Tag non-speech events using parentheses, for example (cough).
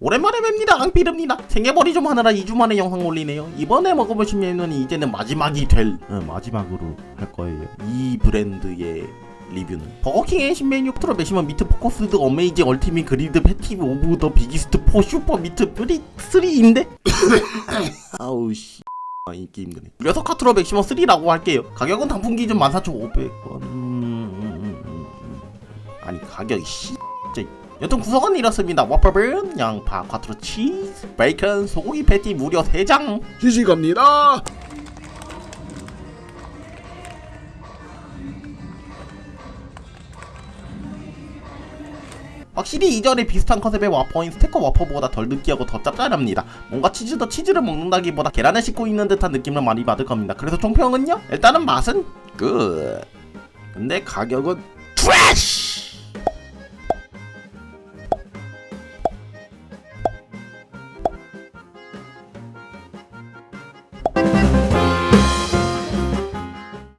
오랜만에 뵙니다 앙피릅니다. 생애벌이 좀 하느라 2주 만에 영상 올리네요. 이번에 먹어볼 신메뉴는 이제는 마지막이 될 어, 마지막으로 할 거예요. 이 브랜드의 리뷰는. 버거킹의 신메뉴 트로 메시먼 미트 포커스드 어메이징 얼티밋 그리드 패티 오브 더 비기스트 포 슈퍼 미트 프리 3인데? (laughs) 아우 씨. 아, 읽기 힘드네. 녀석 카트로 맥시멈 3라고 할게요. 가격은 단품 기준 14,500원. 음, 음, 음, 음. 아니 가격이 씨 진짜. 여튼 구성은 이렇습니다 와퍼번, 양파, Quattro 치즈, 베이컨, 소고기 패티 무려 3장 시식합니다. 확실히 이전에 비슷한 컨셉의 와퍼인 Stacker 와퍼보다 덜 느끼하고 더 짭짤합니다. 뭔가 치즈 the 치즈를 먹는다기보다 계란을 씹고 있는 듯한 느낌을 많이 받을 겁니다. 그래서 총평은요? 일단은 맛은 끝. 근데 가격은 트래쉬!